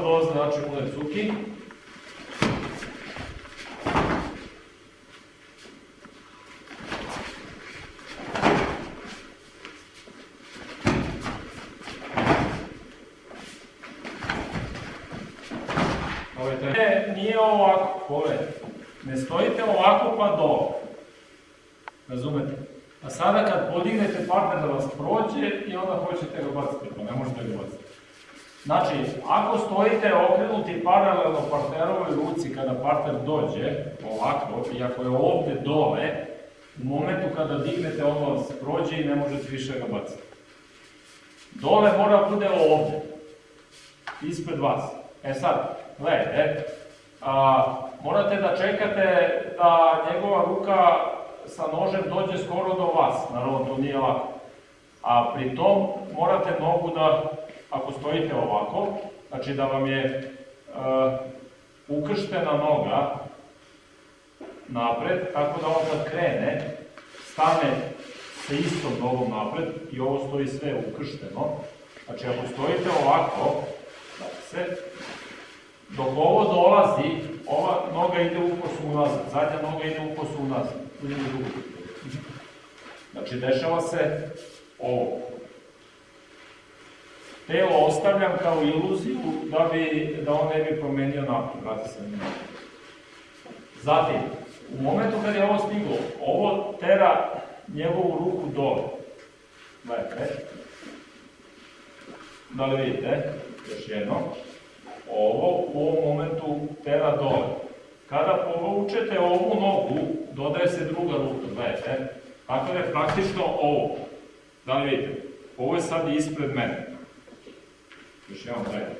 To znači une cuki. Ne, nije ovako, pogledajte. Ne stojite ovako pa dole. Razumete? A sada kad podignete partner da vas prođe i onda hoćete ga baciti, pa ne možete ga baciti. Znači, ako stojite okrenuti paralelno partnerovoj ruci kada partner dođe, ovako, i ako je ovde dole, u momentu kada dignete on vas prođe i ne možete više ga baciti. Dole mora bude ovde, ispred vas. E sad, gledajte, a, morate da čekate da njegova ruka sa nožem dođe skoro do vas, naravno to nije lako. A pri tom morate nogu da, ako stojite ovako, znači da vam je e, ukrštena noga napred, tako da on kad krene, stane sa istom nogom napred i ovo stoji sve ukršteno. Znači ako stojite ovako, znači se, dok ovo dolazi, ova noga ide u kosu unazad, zadnja noga ide u kosu unazad. Znači dešava se ovo. Telo ostavljam kao iluziju da, bi, da on ne bi promenio napred, vrati se na Zatim, u momentu kad je ovo stiglo, ovo tera njegovu ruku dole. Gledajte. Da li vidite? Još jedno. Ovo u ovom momentu tera dole. Kada povučete ovu nogu, dodaje se druga ruka, gledajte. Tako da je praktično ovo. Da li vidite? Ovo je sad ispred mene. Još jednom gledajte.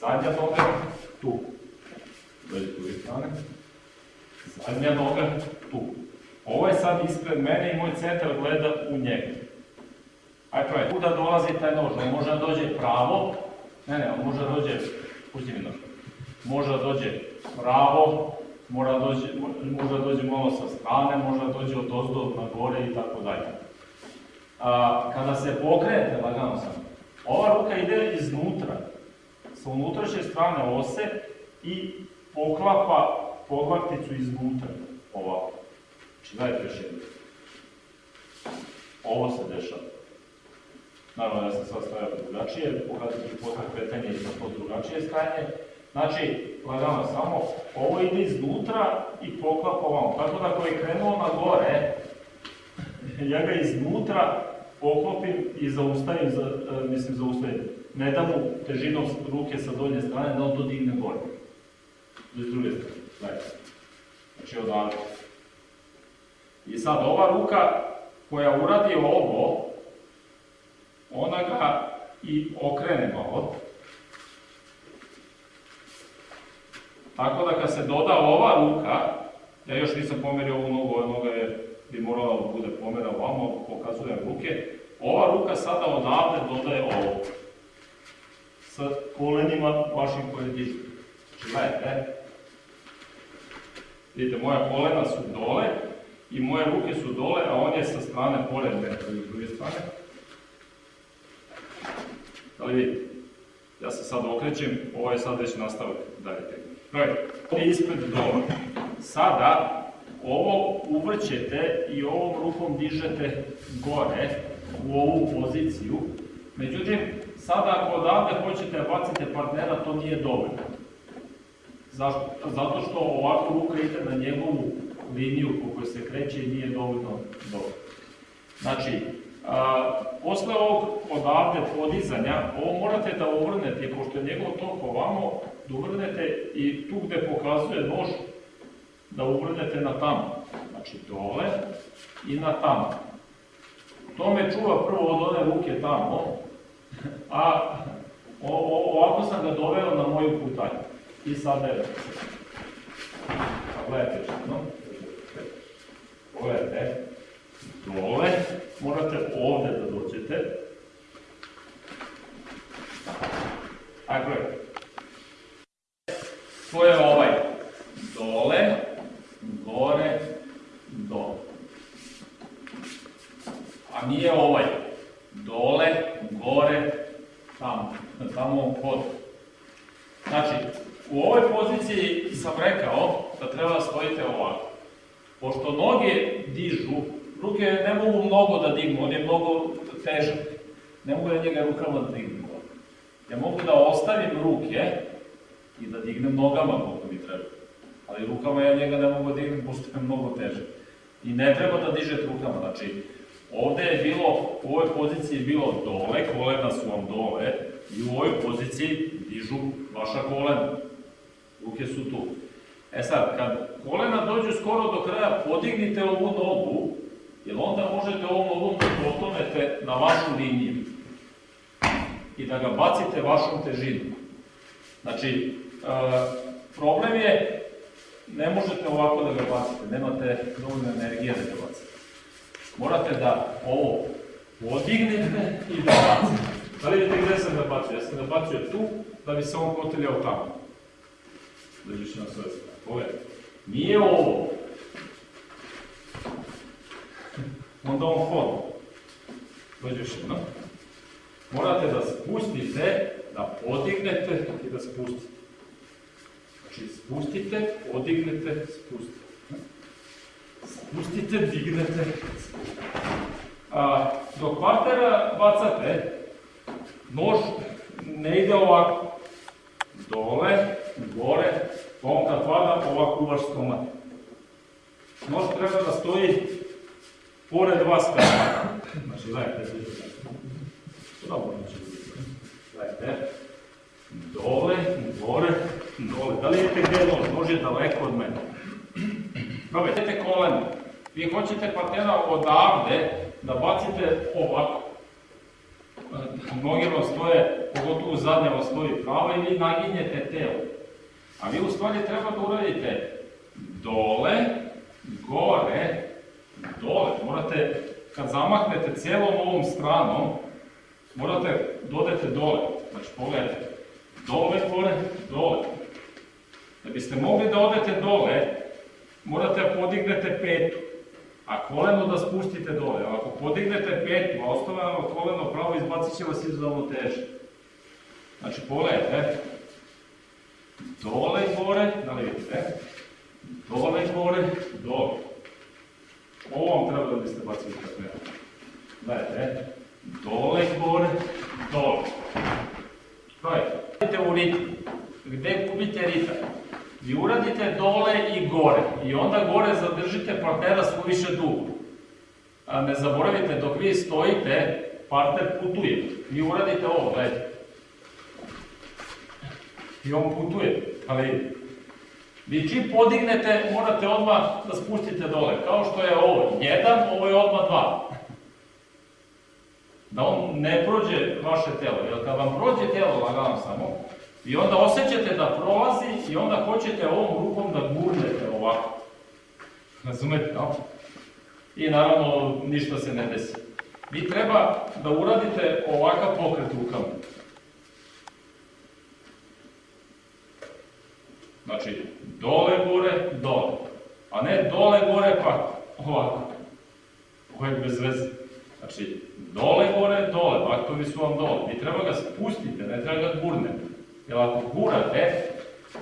Zadnja noga tu. Dođe tu strane. Zadnja noga tu. Ovo je sad ispred mene i moj centar gleda u njega. Ajde pravi, kuda dolazi taj nož? On može da dođe pravo, ne ne, može da dođe, pusti mi nož, može da dođe pravo, mora da dođe, može da dođe malo sa strane, može da dođe od ozdo na gore i tako dalje. A, kada se pokrenete, lagano sam, ova ruka ide iznutra, sa unutrašnje strane ose i poklapa poglavticu iznutra, ovako. Znači, dajte još jedno. Ovo se dešava. Naravno, ja sam sad stavio drugačije, pokazat ću posle kretanje i to drugačije stajanje. Znači, lagano samo, ovo ide iznutra i poklapa ovom. Tako da ako je krenuo na gore, ja ga iznutra poklopim i zaustavim, za, e, mislim zaustavim. Ne da mu težinom ruke sa donje strane, da on to digne gore. Do druge strane, gledajte. Znači odavde. I sad ova ruka koja uradi ovo, ona ga i okrene malo. Tako da kad se doda ova ruka, ja još nisam pomerio ovu nogu, ova noga je, bi morala da bude pomera ovamo, pokazujem ruke, ova ruka sada odavde dodaje ovo. Sa kolenima vašim koje dižu. Znači, gledajte, vidite, moja kolena su dole, i moje ruke su dole, a on je sa strane pored mene, s druge strane. Da li vidite? Ja se sad okrećem, ovo je sad već nastavak dalje tehnike. Ispred dole. Sada ovo uvrćete i ovom rukom dižete gore u ovu poziciju. Međutim, sada ako odavde hoćete da bacite partnera, to nije dovoljno. Zašto? Zato što ovako ruka ide na njegovu liniju po kojoj se kreće i nije dovoljno dobro. Znači, a, posle ovog odavde podizanja, ovo morate da uvrnete, pošto je njegov tok ovamo, da uvrnete i tu gde pokazuje nož, da uvrnete na tamo. Znači, dole i na tamo. To me čuva prvo od one ruke tamo, a o, o, ovako sam ga doveo na moju putanju. I sad evo. Gledajte što, no? pogledajte, dole, morate ovde da dođete. Tako je. To je ovaj, dole, gore, dole. A nije ovaj, dole, gore, tamo, tamo kod Znači, u ovoj poziciji sam rekao da treba da stojite ovako. Pošto noge dižu, ruke ne mogu mnogo da dignu, on je mnogo težak. Ne mogu ja njega rukama da dignem. Ja mogu da ostavim ruke i da dignem nogama koliko mi treba. Ali rukama ja njega ne mogu da dignem, pošto mnogo teže. I ne treba da dižete rukama, znači ovde je bilo, u ovoj poziciji je bilo dole, kolena su vam dole, i u ovoj poziciji dižu vaša kolena. Ruke su tu. E sad, kad kolena dođu skoro do kraja, podignite ovu nogu, jer onda možete ovom nogom da potonete na vašu liniju i da ga bacite vašom težinom. Znači, e, problem je, ne možete ovako da ga bacite, nemate dovoljno energije da ga bacite. Morate da ovo podignete i da bacite. Da vidite gde sam ga bacio? Ja sam ga bacio tu, da bi se on koteljao tamo. Da više na sve strane. Pogledajte. Nije ovo. Onda on hoda. Dođe još jedno. Morate da spustite, da podignete i da spustite. Znači, spustite, podignete, spustite. Spustite, dignete, spustite. A, dok partera bacate, nož ne ide ovako. Dole, gore, on kad pada, ovako u vaš stomak. Nož treba da stoji pored vas kada. Znači, gledajte, dobro, znači, gledajte, dole, gore, dole. Da li vidite gde je nož? Nož je daleko od mene. Probajte koleno. Vi hoćete partnera odavde da bacite ovako. Noge vam stoje, pogotovo zadnja vam stoji pravo i vi naginjete telo. A vi u stvari treba da uradite dole, gore, dole. Morate, kad zamahnete celom ovom stranom, morate dodete dole. Znači, pogledajte. Dole, gore, dole. Da biste mogli da odete dole, morate da podignete petu, a koleno da spustite dole. Ako podignete petu, a ostavljeno koleno pravo, izbacit će vas izuzetno teže. Znači, pogledajte, dole, gore, da li vidite, dole, gore, dole. Ovo vam treba da biste bacili kako ja. Gledajte, dole, gore, dole. Gledajte, u ritam. Vi uradite dole i gore i onda gore zadržite partnera suviše dugo. A ne zaboravite, dok vi stojite, partner putuje. Vi uradite ovo, gledajte. I on putuje, ali vi čim podignete, morate odmah da spustite dole. Kao što je ovo jedan, ovo je odmah dva. Da on ne prođe vaše telo, jer kad vam prođe telo, lagano samo, I onda osjećate da prolazi i onda hoćete ovom rukom da gurnete ovako. Razumete, no? I naravno ništa se ne desi. Vi treba da uradite ovakav pokret rukama. Znači, dole, gore, dole. A ne dole, gore, pa ovako. Ovo je bez veze. Znači, dole, gore, dole. Vaktovi su vam dole. Vi treba ga spustite, ne treba ga gurnete. Jer ako gurate,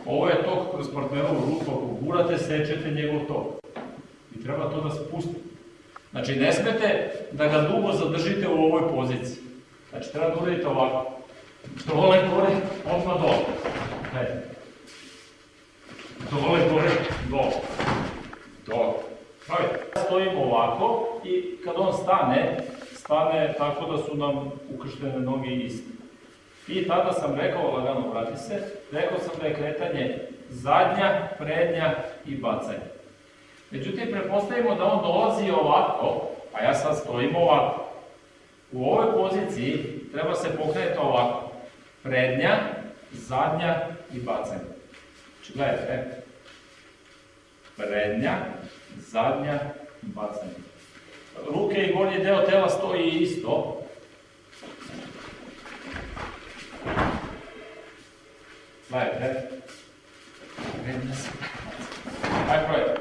ovo je tok kroz partnerovu ruku, ako gurate, sečete njegov tok. I treba to da spustite. Znači, ne smete da ga dugo zadržite u ovoj poziciji. Znači, treba da uradite ovako. Dole, gore, odmah dole. Ne. Dole, gore, dole. Dole. Pravite. Stojim ovako i kad on stane, stane tako da su nam ukrštene noge iste. I tada sam rekao, lagano vrati se, rekao sam da je kretanje zadnja, prednja i bacanje. Međutim, prepostavimo da on dolazi ovako, a ja sad stojim ovako. U ovoj poziciji treba se pokrenuti ovako. Prednja, zadnja i bacanje. Znači, gledajte. Prednja, zadnja i bacanje. Ruke i gornji deo tela stoji isto, Gledajte. Aj projekt.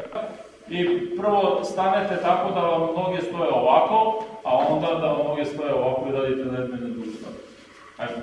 I prvo stanete tako da vam noge stoje ovako, a onda da vam noge stoje ovako i radite na jednu i na drugu stranu. Ajde.